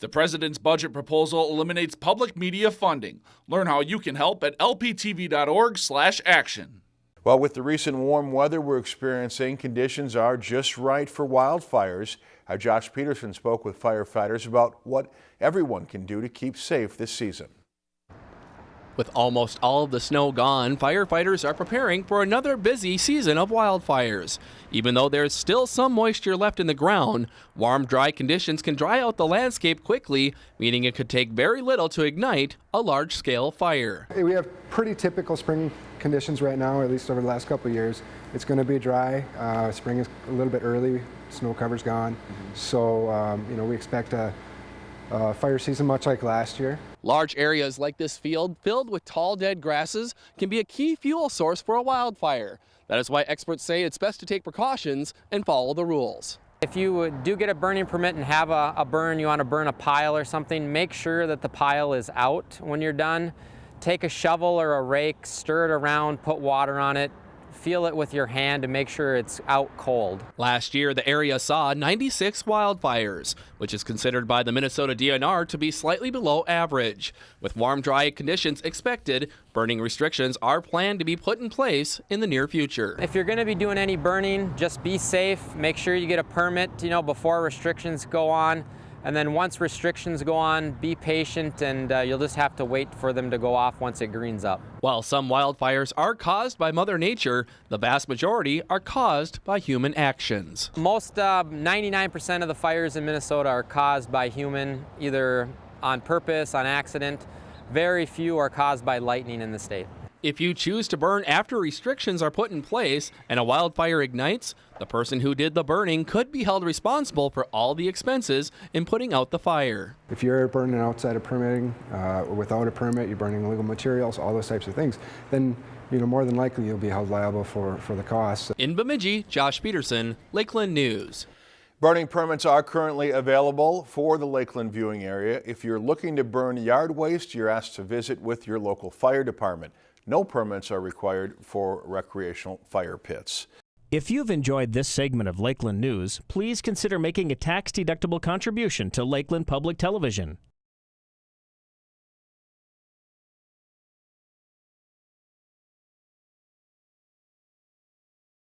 The president's budget proposal eliminates public media funding. Learn how you can help at lptv.org/action. Well, with the recent warm weather we're experiencing, conditions are just right for wildfires. Our Josh Peterson spoke with firefighters about what everyone can do to keep safe this season. With almost all of the snow gone, firefighters are preparing for another busy season of wildfires. Even though there's still some moisture left in the ground, warm, dry conditions can dry out the landscape quickly, meaning it could take very little to ignite a large-scale fire. We have pretty typical spring conditions right now, at least over the last couple years. It's going to be dry. Uh, spring is a little bit early. Snow cover's gone. Mm -hmm. So, um, you know, we expect a, a fire season much like last year. Large areas like this field filled with tall dead grasses can be a key fuel source for a wildfire. That is why experts say it's best to take precautions and follow the rules. If you do get a burning permit and have a, a burn, you want to burn a pile or something, make sure that the pile is out when you're done. Take a shovel or a rake, stir it around, put water on it, feel it with your hand to make sure it's out cold. Last year, the area saw 96 wildfires, which is considered by the Minnesota DNR to be slightly below average. With warm, dry conditions expected, burning restrictions are planned to be put in place in the near future. If you're going to be doing any burning, just be safe. Make sure you get a permit, you know, before restrictions go on. And then once restrictions go on, be patient and uh, you'll just have to wait for them to go off once it greens up. While some wildfires are caused by Mother Nature, the vast majority are caused by human actions. Most 99% uh, of the fires in Minnesota are caused by human, either on purpose, on accident. Very few are caused by lightning in the state. If you choose to burn after restrictions are put in place and a wildfire ignites, the person who did the burning could be held responsible for all the expenses in putting out the fire. If you're burning outside of permitting uh, or without a permit, you're burning illegal materials, all those types of things, then you know more than likely you'll be held liable for, for the costs. In Bemidji, Josh Peterson, Lakeland News. Burning permits are currently available for the Lakeland viewing area. If you're looking to burn yard waste, you're asked to visit with your local fire department. No permits are required for recreational fire pits. If you've enjoyed this segment of Lakeland News, please consider making a tax-deductible contribution to Lakeland Public Television.